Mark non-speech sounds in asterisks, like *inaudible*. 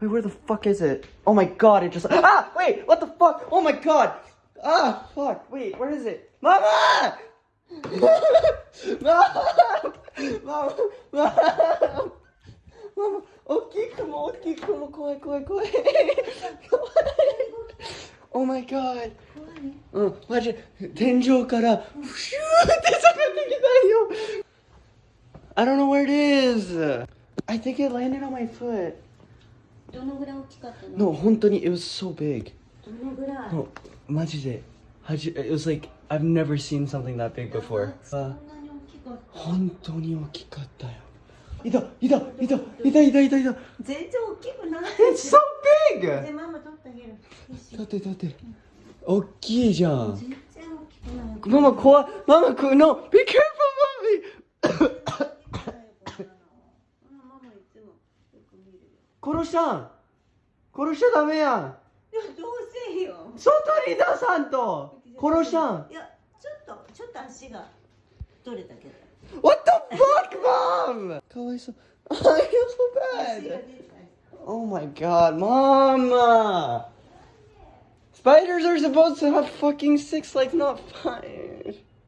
Wait, where the fuck is it? Oh my god, it just. Ah! Wait, what the fuck? Oh my god! Ah, fuck. Wait, where is it? Mama! Mama! *laughs* Mama! Mama! Mama! 大きい雲、大きい雲、怖い怖い怖い。怖い。Oh *laughs* my god! うん、マジ、天井から、フシューって下がってきたよ *laughs* I don't know where it is! I think it landed on my foot. どのぐらい大きかったの？No, 本当に it was so big. どのぐらい？No, マジで。はじ it was like, I've never seen something that big before. そんあなに大きかった本当に大きかったよ。いた、いた、いた、いた、いた、いた、いた。全然大きくない It's so で big! ママ取ってあげるだって、だって。大きいじゃん。全然大きくないママ怖い。ママく、no! Be careful, mommy! *coughs* ママいつもよく見るよ殺したん殺しちゃダメやんいやどうせよ外に出さんと殺したんいやちょっとちょっと足が取れたけど What the fuck, mom? かわいそう。I feel so bad. Oh my god, mama! Spiders are supposed to have fucking six legs, not five.